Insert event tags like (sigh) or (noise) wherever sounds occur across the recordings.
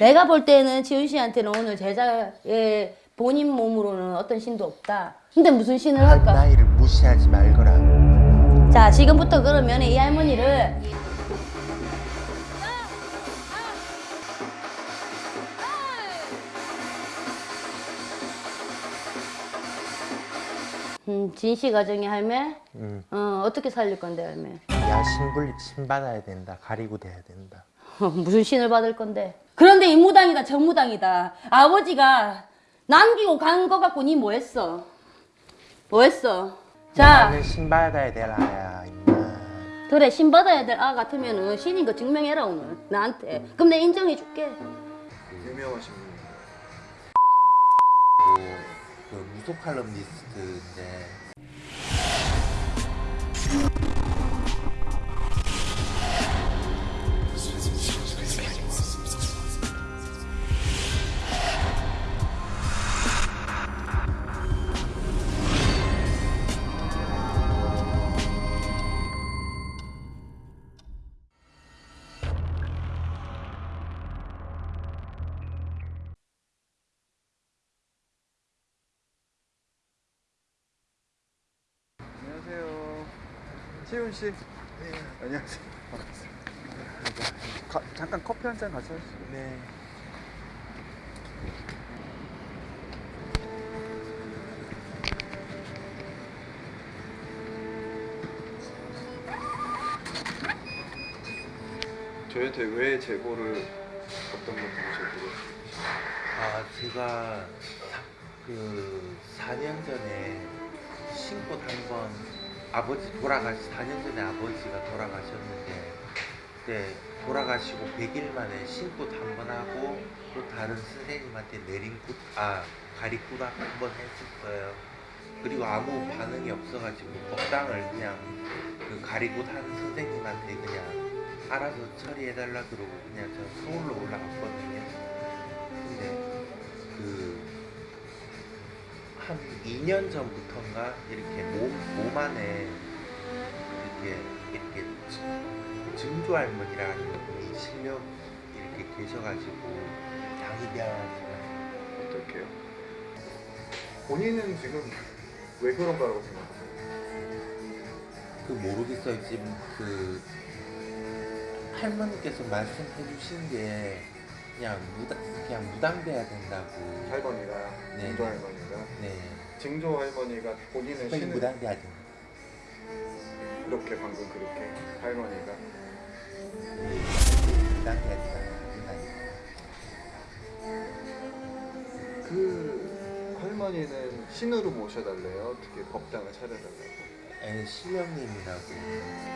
내가 볼 때는 지훈 씨한테는 오늘 제자의 본인 몸으로는 어떤 신도 없다. 근데 무슨 신을 한 할까? 나이를 무시하지 말거라. 자, 지금부터 그러면 이 할머니를 음, 진씨 가정의 할매? 음. 어, 어떻게 살릴 건데, 할매? 야 신불 신 받아야 된다. 가리고 돼야 된다. (laughs) 무슨 신을 받을 건데? 그런데 이 무당이다, 저 무당이다. 아버지가 남기고 간 거 갖고 니 뭐 했어? 뭐 했어? 자, 나는 신 받아야 되라야 임마. 그래, 신 받아야 될 아 같으면은 신인 거 증명해라, 오늘. 나한테. 그럼 내가 인정해 줄게. 유명하신 분이에요. 그 무속 칼럼니스트인데 씨. 네. 안녕하세요. 가, 잠깐 커피 한 잔 같이 하시죠. 네. 저희한테 왜 제보를 어떤 것들을 제보를? 아 제가 그 4년 전에 신꽃 한번 아버지 돌아가시 4년 전에 아버지가 돌아가셨는데 그때 돌아가시고 100일 만에 신꽃 한번 하고 또 다른 선생님한테 내린꽃 아 가리꽃 한번 했었어요. 그리고 아무 반응이 없어가지고 법당을 그냥 그 가리꽃 하는 선생님한테 그냥 알아서 처리해달라 그러고 그냥 저 서울로 올라갔거든요. 근데 그 한 2년 전부터인가 이렇게 몸, 몸 안에 이렇게 이렇게 증- 증조 할머니라는 분이 실력 이렇게 계셔가지고 당이 미안하지만 어떻게요? 본인은 지금 왜 그런 거라고 생각하세요? 그 모르겠어요 지금 그 할머니께서 말씀해 주신 게 그냥 무당 그냥 무당돼야 된다고 할머니가, 네. 증조 할머니가. 네 증조 할머니가 그냥 신을 무당돼야 된다 이렇게 방금 그렇게 할머니가 네, 무당돼야 된다 무당. 그 할머니는 신으로 모셔달래요. 어떻게 법당을 차려달라고. 에 신령님이라고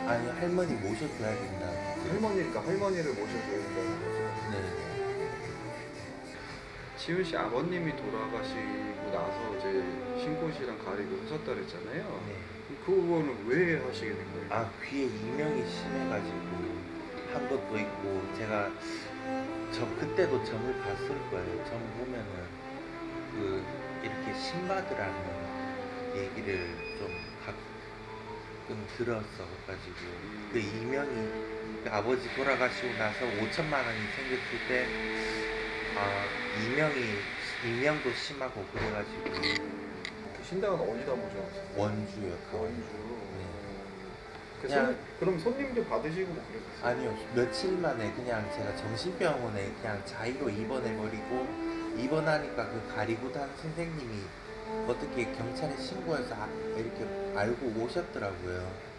아니 할머니 모셔줘야 된다고 할머니니까 할머니를 모셔줘야 된다는 거죠. 네 지훈 씨 아버님이 돌아가시고 나서 이제 신꽃이랑 가리고 하셨다 그랬잖아요. 네. 그거는 왜 하시게 된 거예요? 아 귀에 이명이 심해가지고 한 것도 있고 제가 저 그때도 점을 봤을 거예요. 점 보면은 그 이렇게 신바드라는 얘기를 좀 가끔 들었어 가지고 그 이명이 그 아버지 돌아가시고 나서 5천만 원이 생겼을 때 아 이명이 이명도 심하고 그래가지고 그 신당은 어디다 모셔놨어요? 원주요 그 원주. 네. 그 그냥- 손, 그럼 손님도 받으시고 뭐 그랬어요? 아니요 며칠 만에 그냥 제가 정신병원에 그냥 자의로 입원해버리고 입원하니까 그 가리구단 선생님이 어떻게 경찰에 신고해서 아- 이렇게 알고 오셨더라고요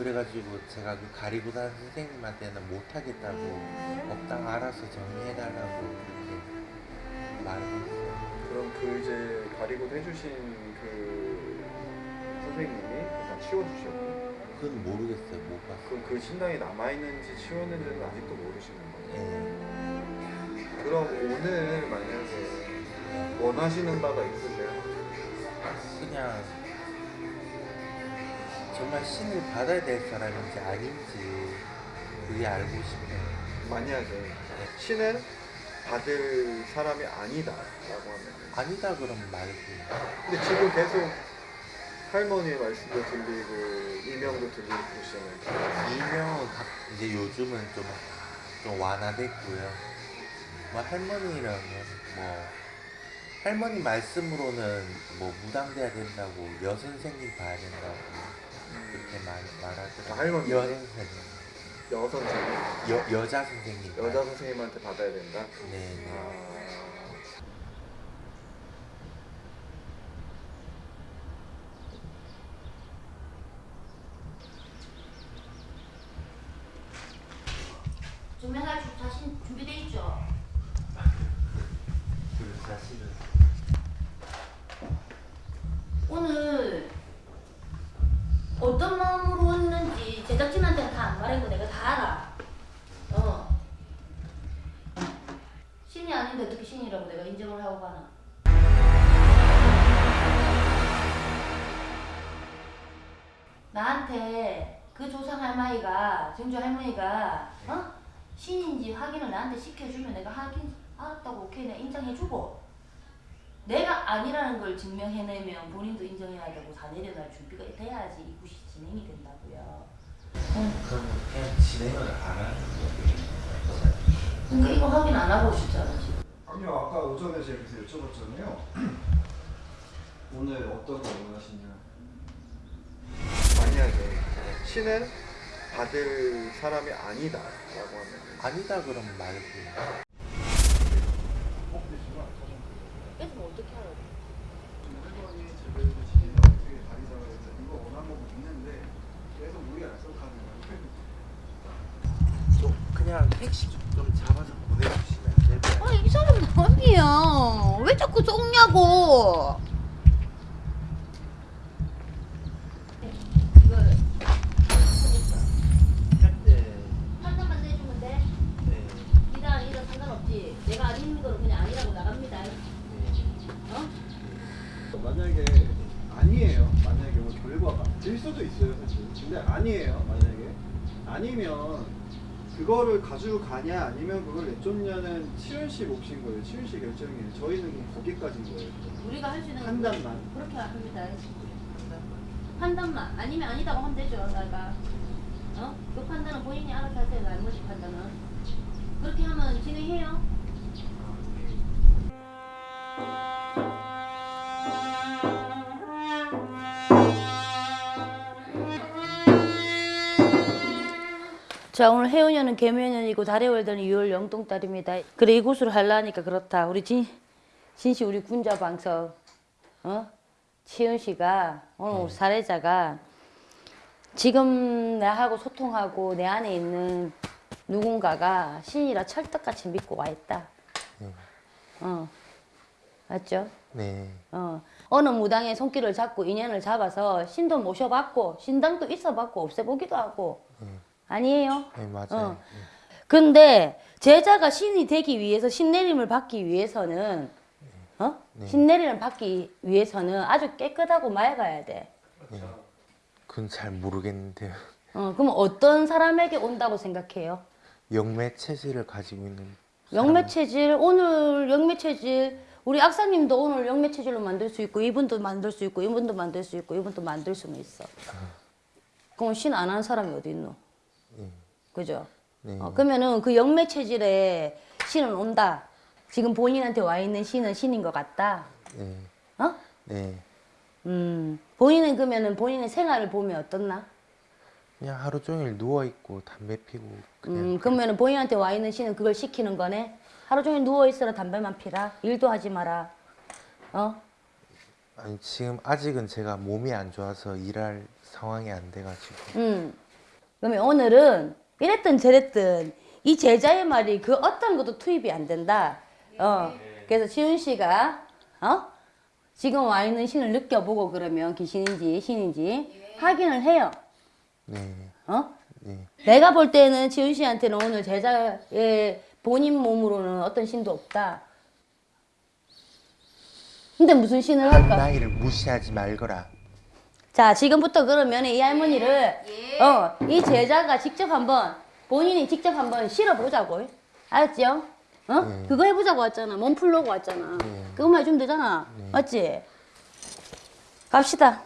그래가지고 제가 그 가리구단 선생님한테는 못하겠다고 법당 알아서 정리해달라고 그렇게 말했어요 그럼 그 이제 가리고 해주신 그 선생님이 일단 치워주셨고 그건 모르겠어요 못 봤어요 그럼 그 신당이 남아있는지 치웠는지는 아직도 모르시는 거예요? 예. 그럼 오늘 만약에 원하시는 바가 있으세요? 그냥 정말 신을 받아야 될 사람인지 아닌지 그게 알고 싶어요. 만약에 신을 받을 사람이 아니다 라고 하면. 아니다 그러면 말고 근데 지금 계속 할머니의 말씀도 들리고 이명도 들리고 그러시잖아요. 이명은 각- 이제 요즘은 좀, 좀 완화됐고요. 뭐 할머니랑은 뭐 할머니 말씀으로는 뭐 무당돼야 된다고 여선생님 봐야 된다고 그렇게 말 말하더라고요. 할머니? 여선생님, 여선생님 여 여자 선생님. 여자 선생님한테 받아야 된다. 네 네. 아, 조명할 자신 준비돼 있죠? 그 사실은 오늘 어떤 마음으로 왔는지 제작진한테는 다 안 말한 거 내가 다 알아. 어. 신이 아닌데 어떻게 신 인정을 하고 가나? 나한테 그 조상 할머니가 정주 할머니가 어 신인지 확인을 나한테 시켜주면 내가 확인 알았다고 오케이 내가 인정해주고 내가 아니라는 걸 증명해내면 본인도 인정해야 되고 다 내려갈 준비가 돼야지 이 굿이 진행이 된다고요. 그럼 그냥 진행을 안 하는 거예요. 근데 이거 확인 안 하고 오셨잖아 지금. 아니요 아까 오전에 제가 그래서 여쭤봤잖아요. (clears throat) 오늘 어떤 거 원하시냐? 만약에 신은 받을 사람이 아니다 라고 하면 아니다 그러면 말고 뺏으면 어떻게 하라고? 할머니 제대로 신이 어떻게 다리자가 해서 이거 원하는 거 있는데 계속 우리 약속하는 거야. 좀 그냥 택시 좀, 좀 잡아서 보내주시면 안 될까요? 아이 사람 남이야. 왜 자꾸 속냐고. 이거를 네. 판단만 내주면 돼. 네. 이다 아니다 상관없지. 내가 아닌 거로 그냥 아니라고 나갑니다. 네. 어? 만약에 아니에요. 만약에 뭐 결과가 될 수도 있어요, 사실. 근데 아니에요. 만약에 아니면 가지고 가냐 아니면 그걸 내쫓냐는 치윤 씨 몫인 거예요. 치윤 씨 결정이에요. 저희는 거기까지인 거예요. 우리가 할 수 있는 건 판단만. 그렇게 합니다. 판단만 아니면 아니다고 하면 되죠. 내가 어? 그 판단은 본인이 알아서 하세요. 나머지 판단은 그렇게 하면 진행해요. 자 오늘 해운년은 개묘년이고 달의 월드는 6월 영동달입니다. 그래 이곳으로 하려니까 그렇다. 우리 진 진씨 우리 군자 방석 어 치은 씨가 오늘 우리 사례자가 지금 나하고 소통하고 내 안에 있는 누군가가 신이라 철떡같이 믿고 와 있다. 네. 어 맞죠? 네. 어 어느 무당의 손길을 잡고 인연을 잡아서 신도 모셔봤고 신당도 있어봤고 없애보기도 하고 아니에요? 네 맞아요. 어. 근데 제자가 신이 되기 위해서 신내림을 받기 위해서는 어? 네. 신내림을 받기 위해서는 아주 깨끗하고 맑아야 돼. 네. 그건 잘 모르겠는데요. 어, 그럼 어떤 사람에게 온다고 생각해요? 영매 체질을 가지고 있는 영매 체질 오늘 영매 체질 우리 악사님도 오늘 영매 체질로 만들 수 있고 이분도 만들 수 있고 이분도 만들 수 있고 이분도 만들 수는 있어. 그럼 신안 하는 사람이 어디 있노? 그죠? 네. 어, 그러면은 그 영매 체질에 신은 온다. 지금 본인한테 와 있는 신은 신인 것 같다. 네. 어? 네. 음, 본인은 그러면은 본인의 생활을 보면 어떻나? 그냥 하루 종일 누워 있고 담배 피고 음, 그러면은 본인한테 와 있는 신은 그걸 시키는 거네. 하루 종일 누워 있어라 담배만 피라. 일도 하지 마라. 어? 아니 지금 아직은 제가 몸이 안 좋아서 일할 상황이 안 돼가지고 음. 그러면 오늘은 이랬든 저랬든 이 제자의 말이 그 어떤 것도 투입이 안 된다. 어. 그래서 지훈 씨가 어? 지금 와 있는 신을 느껴보고 그러면 귀신인지 신인지 확인을 해요. 네. 어? 네. 내가 볼 때는 지훈 씨한테는 오늘 제자의 본인 몸으로는 어떤 신도 없다. 근데 무슨 신을 할까? 나이를 무시하지 말거라. 자, 지금부터 그러면 이 할머니를 어, 이 제자가 직접 한번 본인이 직접 한번 실어보자고. 알았지요? 어? 네. 그거 해보자고 왔잖아. 몸 풀려고 왔잖아. 네. 그것만 해주면 되잖아. 맞지? 갑시다.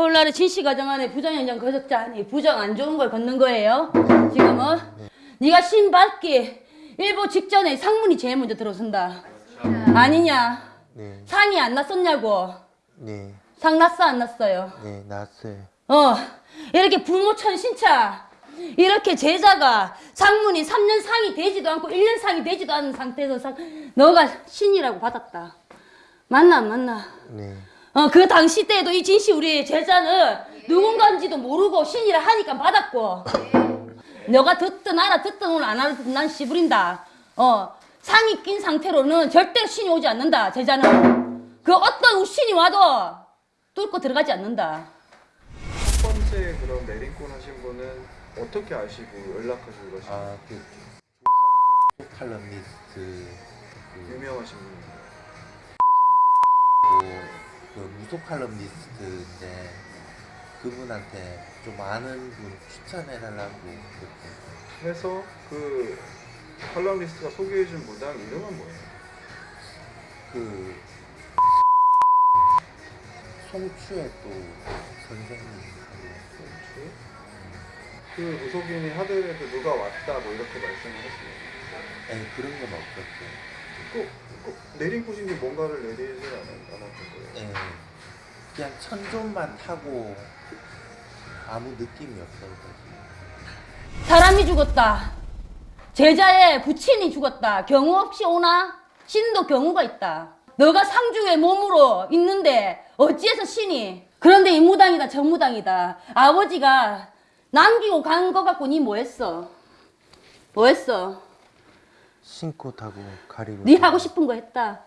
오늘날의 진씨 가정 안에 부정 현장 거적자니 부정 안 좋은 걸 걷는 거예요. 지금은 네 가 신 받기 일보 직전에 상문이 제일 먼저 들어선다. 아니냐? 네, 상이 안 났었냐고. 네, 상 났어 안 났어요? 네, 났어요. 어 이렇게 부모천 신차 이렇게 제자가 상문이 3년 상이 되지도 않고 1년 상이 되지도 않은 상태에서 상 너가 신이라고 받았다. 맞나 안 맞나? 네, 어, 그 당시 때에도 이 진씨 우리 제자는 누군가인지도 모르고 신이라 하니까 받았고. 너가 듣든 알아 듣든 오늘 안 알아듣든 난 씨부린다. 어, 상이 낀 상태로는 절대로 신이 오지 않는다 제자는. 그 어떤 신이 와도 뚫고 들어가지 않는다. 첫 번째 그런 내린권 하신 분은 어떻게 아시고 연락하시고 그러신 아, 그 조선대 칼럼니스트 그, 유명하신 분이에요. 그 무속 칼럼니스트인데 그분한테 좀 아는 분 추천해달라고 그렇게 해서 그 칼럼니스트가 소개해준 무당 이름은 뭐예요? 그 송추의 또 선생님 그 무속인이 하늘에서 누가 왔다 뭐 이렇게 말씀을 했어요. 에 그런 건. 꼭, 꼭 내린 곳인지 뭔가를 않았- 않았던 거예요. 예, 그냥 천존만 타고 아무 느낌이 없어가지고 사람이 죽었다. 제자의 부친이 죽었다. 경우 없이 오나? 신도 경우가 있다. 너가 상주의 몸으로 있는데 어찌해서 신이? 그런데 이 무당이다 저 무당이다. 아버지가 남기고 간거 갖고 니 뭐했어? 뭐했어 신고 타고 가리고 네 하고 싶은 거 했다.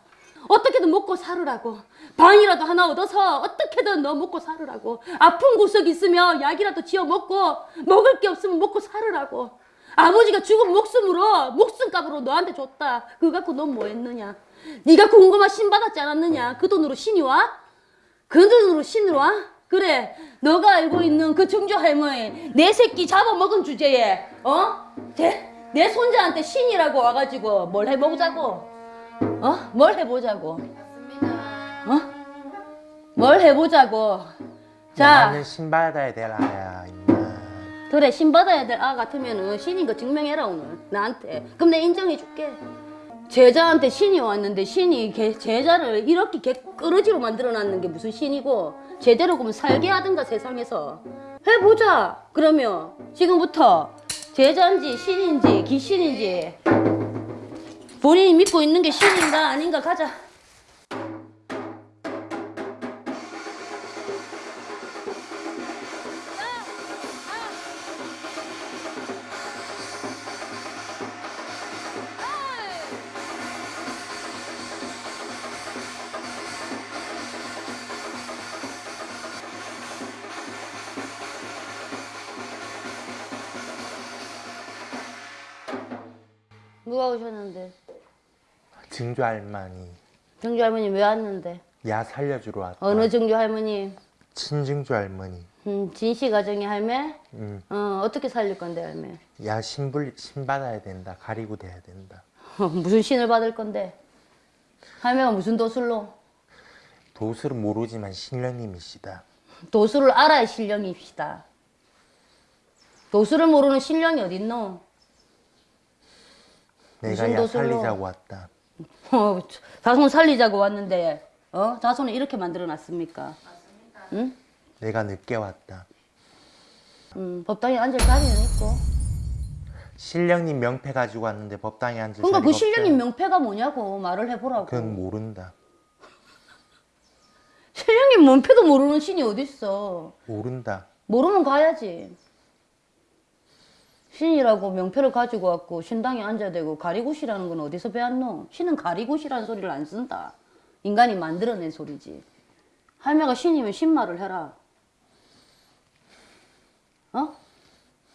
어떻게든 먹고 살으라고. 방이라도 하나 얻어서 어떻게든 너 먹고 살으라고. 아픈 구석 있으면 약이라도 지어 먹고 먹을 게 없으면 먹고 살으라고. 아버지가 죽은 목숨으로 목숨값으로 너한테 줬다. 그거 갖고 넌 뭐 했느냐? 네가 궁금한 신 받았지 않았느냐? 그 돈으로 신이 와? 그 돈으로 신으로 와? 그래 너가 알고 있는 그 증조 할머니 내 새끼 잡아먹은 주제에 어? 제, 내 손자한테 신이라고 와가지고 뭘 해보자고? 어? 뭘 해보자고? 어? 뭘 해보자고? 자. 나는 신 받아야 되라야 임마. 그래 신 받아야 될 아 같으면은 신인 거 증명해라 오늘. 나한테. 그럼 내 인정해줄게. 제자한테 신이 왔는데 신이 개- 제자를 이렇게 개끄러지로 만들어놨는 게 무슨 신이고? 제대로 그러면 살게 하든가 세상에서. 해보자! 그러면 지금부터 제자인지 신인지 귀신인지. 본인이 믿고 있는 게 신인가 아닌가 가자 누가 오셨는데 증조 할머니 정주 할머니 왜 왔는데 야 살려주러 왔다 어느 정주 할머니 친증조 할머니 음, 진씨 가정의 할매? 응. 어, 어떻게 살릴 건데, 할매? 야 신불 신 받아야 된다 가리고 돼야 된다 무슨 신을 받을 건데? 할매가 무슨 도술로? 도술은 모르지만 신령님이시다 도술을 알아야 신령입시다. 도술을 모르는 신령이 어딨노? 내가 야 도술로? 살리자고 왔다 어, 자손 살리자고 왔는데, 어? 자손을 이렇게 만들어 놨습니까? 응? 내가 늦게 왔다 음, 법당에 앉을 자리는 있고. 신령님 명패 가지고 왔는데 법당에 앉을 그러니까 그 자리가 신령님. 명패가 뭐냐고 말을 해보라고. 그건 모른다 (laughs) 신령님 명패도 모르는 신이 어딨어. 모른다 모르면 가야지. 신이라고 명패를 가지고 왔고 신당에 앉아야 되고 가리굿이라는 건 어디서 배웠노? 신은 가리굿이라는 소리를 안 쓴다. 인간이 만들어낸 소리지. 할매가 신이면 신말을 해라. 어?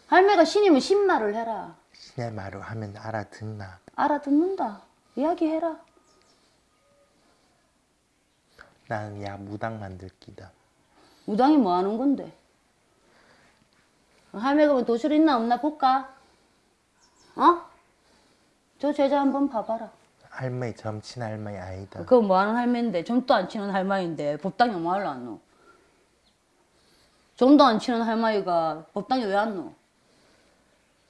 할매가 신이면 신말을 해라. 신의 말을 하면 알아듣나 알아듣는다. 이야기해라. 나는 야 무당 만들 기다 무당이 뭐 하는 건데? 할매가 뭐 도술 있나 없나 볼까? 어? 저 제자 한번 봐봐라. 할머니 점친 할머니 아니다 그거 뭐 하는 할매인데 점도 안 치는 할머니인데 법당에 뭐 하려 안 노? 좀도 안 치는 할머니가 법당에 왜 왔노?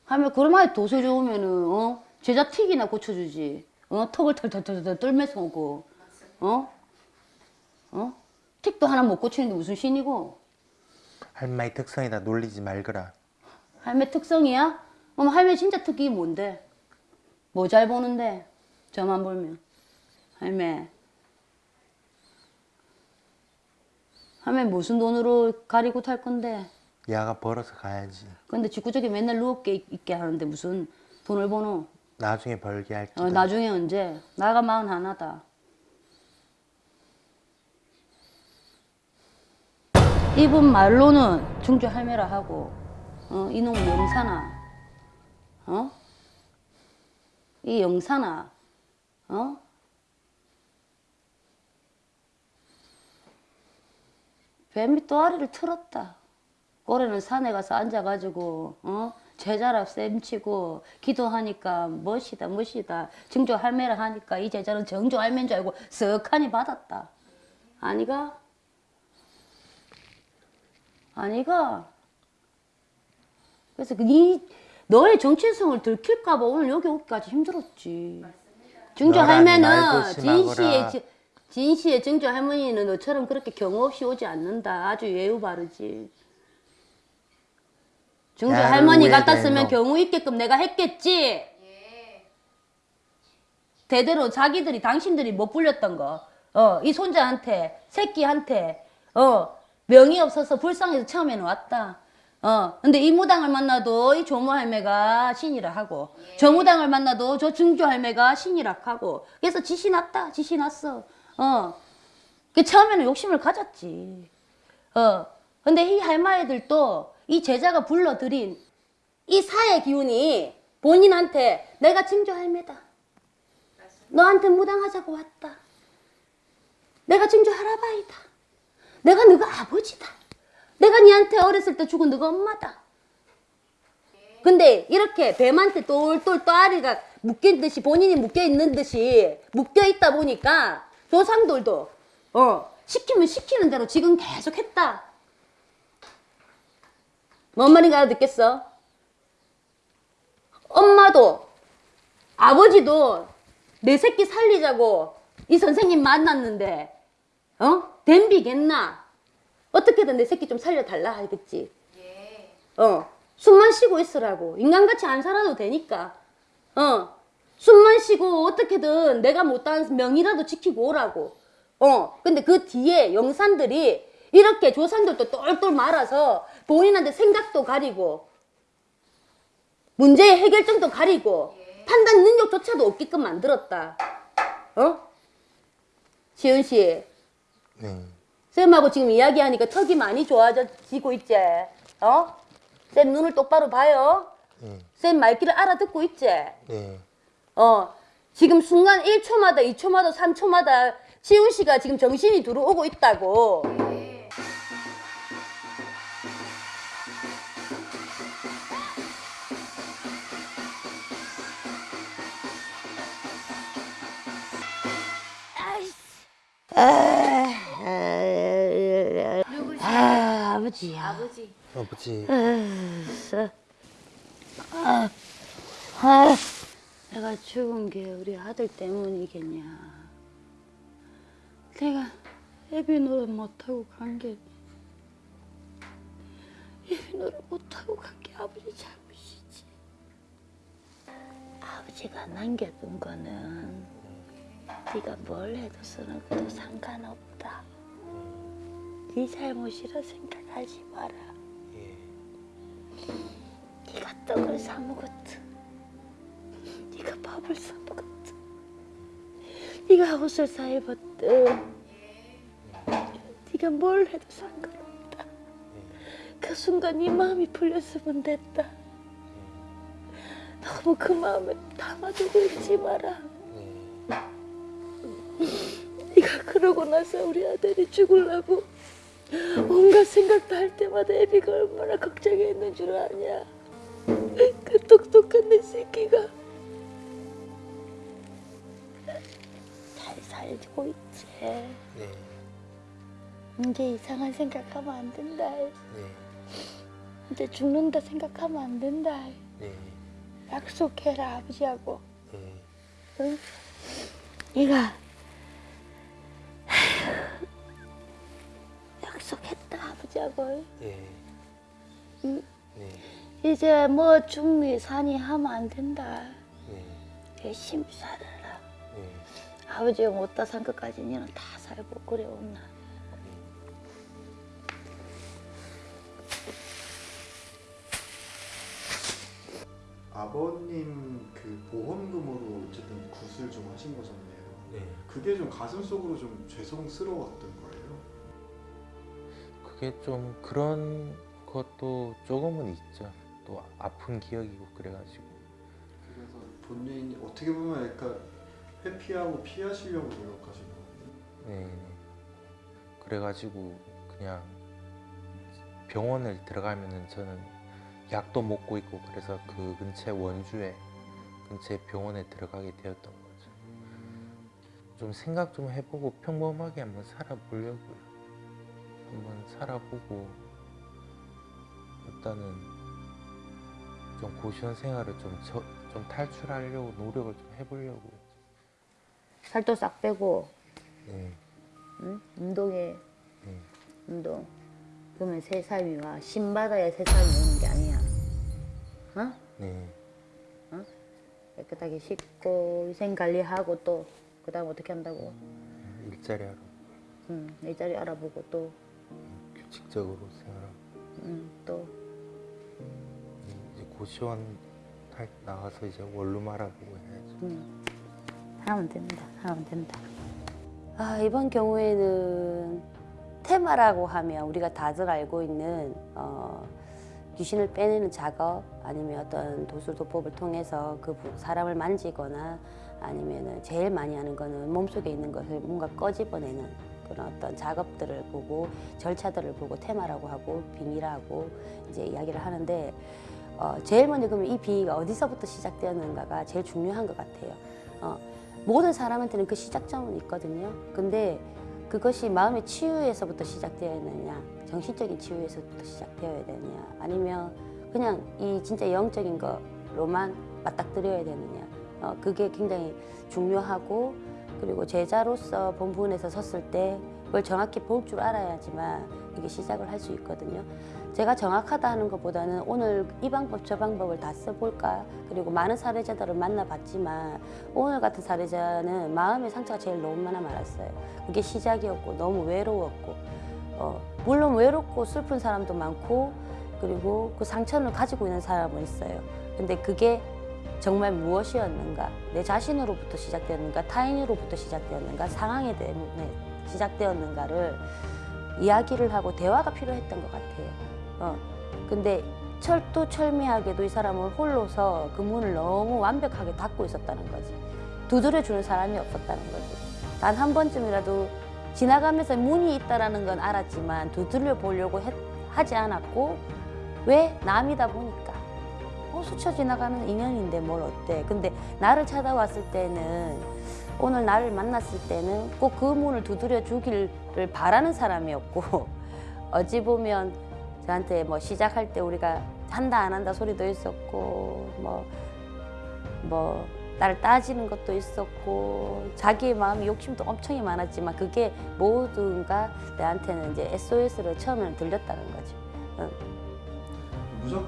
할머니 그러면 도서 좋으면은 어 제자 틱이나 고쳐주지. 어 턱을 털털털털 떨면서 오고 어 어? 틱도 하나 못 고치는데 무슨 신이고? 할머니 특성이다 놀리지 말거라. 할매 특성이야? 어머 할매 진짜 특기 뭔데? 뭐 잘 보는데? 저만 보면 할매 할매 무슨 돈으로 가리고 탈 건데? 야가 벌어서 가야지. 근데 직구적이 맨날 누웠게 있- 있게 하는데 무슨 돈을 버노? 나중에 벌게 할게. 어, 나중에 언제? 나가 마흔 하나다. 이분 말로는 중주 할매라 하고, 어, 이놈 영사나, 어? 이 영사나, 어? 뱀이 또아리를 틀었다. 꼬레는 산에 가서 앉아가지고 어 제자라 쌤치고 기도하니까 멋이다 멋이다 증조 할매라 하니까 이 제자는 정조 할매인 줄 알고 쓱하니 받았다. 아니가? 아니가? 그래서 네 너의 정체성을 들킬까봐 오늘 여기 오기까지 힘들었지. 증조 할매는 지- 진시의 증조 할머니는 너처럼 그렇게 경우 없이 오지 않는다. 아주 예우 바르지. 증조 할머니 같았으면 너. 경우 있게끔 내가 했겠지. 대대로 자기들이 당신들이 못 불렸던 거, 어, 이 손자한테, 새끼한테, 어, 명이 없어서 불쌍해서 처음에는 왔다. 어, 근데 이 무당을 만나도 이 조모 할매가 신이라 하고, 저 무당을 만나도 저 증조 할매가 신이라 하고, 그래서 지시 났다, 지시 났어. 어, 그 처음에는 욕심을 가졌지. 어, 근데 이 할머니들도 이 제자가 불러들인 이 사의 기운이 본인한테 내가 증조 할매다. 너한테 무당하자고 왔다. 내가 증조 할아바이다. 내가 너가 아버지다. 내가 니한테 어렸을 때 죽은 너가 엄마다. 근데 이렇게 뱀한테 똘똘 또아리가 묶인 듯이 본인이 묶여 있는 듯이 묶여 있다 보니까 조상들도 어 시키면 시키는 대로 지금 계속 했다. 뭔 말인가 알아듣겠어? 엄마도 아버지도 내 새끼 살리자고 이 선생님 만났는데 어? 댐비겠나? 어떻게든 내 새끼 좀 살려달라 하겠지. 어, 숨만 쉬고 있으라고. 인간같이 안 살아도 되니까. 어, 숨만 쉬고 어떻게든 내가 못한 명이라도 지키고 오라고. 어, 근데 그 뒤에 영산들이 이렇게 조상들도 똘똘 말아서 본인한테 생각도 가리고 문제의 해결점도 가리고 판단 능력조차도 없게끔 만들었다. 어? 시은 씨, 네. 쌤하고 지금 이야기하니까 턱이 많이 좋아지고 있지? 어? 쌤 눈을 똑바로 봐요. 네. 쌤 말귀를 알아듣고 있지? 네. 어, 지금 순간 1초마다, 2초마다, 3초마다 시훈 씨가 지금 정신이 들어오고 있다고. 아, 아 버지야. 아버지 아버지. 아, 아, 내가 죽은 게 우리 아들 때문이겠냐. 내가 애비 노릇 못하고 간 게, 애비 노릇 못하고 간 게 아버지 잘못이지. 아버지가 남겨둔 거는 네가 뭘 해도 쓰는 것도 상관없다. 네 잘못이라 생각 하지 마라. 예. 네가 떡을 사 먹었든 네가 밥을 사 먹었든 네가 옷을 사 입었든 네가 뭘 해도 상관없다. 그 순간 네 마음이 풀렸으면 됐다. 너무 그 마음에 담아두고 있지 마라. 네가 그러고 나서 우리 아들이 죽으려고 온갖 생각도 할 때마다 애비가 얼마나 걱정했는 줄 아냐 그 똑똑한 내 새끼가 잘 살고 있지. 네. 이제 이상한 생각하면 안 된다. 네. 이제 죽는다 생각하면 안 된다. 네. 약속해라 아버지하고. 네. 응? 얘가 약속했다 아버지하고. 네. 응? 네. 이제 뭐 중리 산이 하면 안 된다. 네. 열심히 살아라. 네. 아버지가 못다 산 것까지 니는 다 살고 그래 온나. 아버님 그 보험금으로 어쨌든 굿을 좀 하신 거잖아요. 네. 그게 좀 가슴 속으로 좀 죄송스러웠던 거예요. 그게 좀 그런 것도 조금은 있죠. 또 아픈 기억이고 그래가지고. 그래서 본인이 어떻게 보면 약간 회피하고 피하시려고 노력하신 거예요. 네. 그래가지고 그냥 병원을 들어가면은 저는 약도 먹고 있고 그래서 그 근처 원주에 근처 병원에 들어가게 되었던 거죠. 좀 생각 좀 해보고 평범하게 한번 살아보려고요. 한번 살아보고 일단은 좀 고시원 생활을 좀, 저, 좀 탈출하려고 노력을 좀 해보려고요. 살도 싹 빼고 네. 응? 운동해 네. 운동. 그러면 새 삶이 와. 신 받아야 새 삶이 오는 게 아니야. 어? 네. 깨끗하게 씻고 위생 관리하고 또 그다음 어떻게 한다고? 일자리 하러 응, 내 자리 알아보고 또, 규칙적으로 생활하고 응, 또 이제 고시원 할- 나가서 이제 원룸 알아보고 해야죠. 응. 하면 된다. 하면 된다. 아 이번 경우에는 테마라고 하면 우리가 다들 알고 있는 어, 귀신을 빼내는 작업 아니면 어떤 도술도법을 통해서 그 부- 사람을 만지거나 아니면은 제일 많이 하는 거는 몸속에 있는 것을 뭔가 꺼집어내는 그런 어떤 작업들을 보고 절차들을 보고 테마라고 하고 빙의라고 이제 이야기를 하는데 어, 제일 먼저 그러면 이 빙의가 어디서부터 시작되었는가가 제일 중요한 것 같아요. 어, 모든 사람한테는 그 시작점은 있거든요. 근데 그것이 마음의 치유에서부터 시작되어야 되느냐, 정신적인 치유에서부터 시작되어야 되느냐, 아니면 그냥 이 진짜 영적인 거로만 맞닥뜨려야 되느냐. 어, 그게 굉장히 중요하고 그리고 제자로서 본분에서 섰을 때 그걸 정확히 볼 줄 알아야지만 이게 시작을 할 수 있거든요. 제가 정확하다 하는 것보다는 오늘 이 방법 저 방법을 다 써볼까 그리고 많은 사례자들을 만나봤지만 오늘 같은 사례자는 마음의 상처가 제일 너무 많아 말았어요. 그게 시작이었고 너무 외로웠고 어, 물론 외롭고 슬픈 사람도 많고 그리고 그 상처를 가지고 있는 사람은 있어요. 근데 그게 정말 무엇이었는가 내 자신으로부터 시작되었는가 타인으로부터 시작되었는가 상황에 때문에 시작되었는가를 이야기를 하고 대화가 필요했던 것 같아요. 어, 근데 철두철미하게도 이 사람은 홀로서 그 문을 너무 완벽하게 닫고 있었다는 거지. 두드려 주는 사람이 없었다는 거지. 단 한 번쯤이라도 지나가면서 문이 있다라는 건 알았지만 두드려 보려고 했- 하지 않았고 왜 남이다 보니까 어, 스쳐 지나가는 인연인데 뭘 어때? 근데 나를 찾아왔을 때는 오늘 나를 만났을 때는 꼭 그 문을 두드려 주기를 바라는 사람이었고 (laughs) 어찌 보면 저한테 뭐 시작할 때 우리가 한다 안 한다 소리도 있었고 뭐 뭐 나를 따지는 것도 있었고 자기의 마음이 욕심도 엄청 많았지만 그게 모두가 나한테는 이제 SOS로 처음에는 들렸다는 거죠. 응. 무조건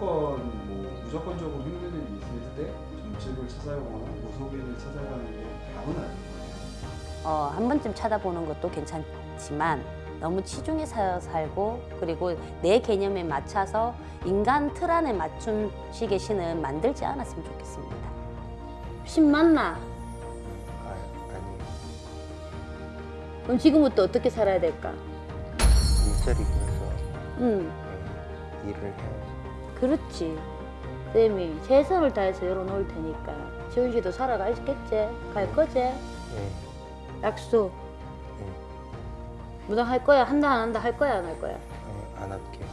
뭐 무조건적으로 힘든 일이 있을 때 점집을 찾아가거나 무속인을 찾아가는 게 답은 아닌 거예요. 어, 한 번쯤 찾아보는 것도 괜찮지만 너무 치중해 서 살고 그리고 내 개념에 맞춰서 인간 틀 안에 맞춘 식의 신은 만들지 않았으면 좋겠습니다. 신 맞나? 아, 아니 그럼 지금부터 어떻게 살아야 될까? 일자리 구해서 응, 네, 일을 해야죠. 그렇지. 쌤이 최선을 다해서 열어놓을 테니까 지훈 씨도 살아가겠지? 갈 거지? 네, 약속. 네, 무당 할 거야? 한다 안 한다 할 거야 안 할 거야? 네, 안 할게요.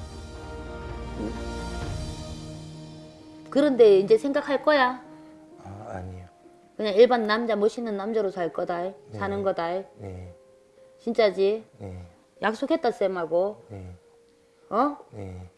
그런데 이제 생각할 거야? 아, 아니요. 그냥 일반 남자 멋있는 남자로 살 거다 사는 거다 네, 진짜지 네, 약속했다 쌤하고 네, 어 네,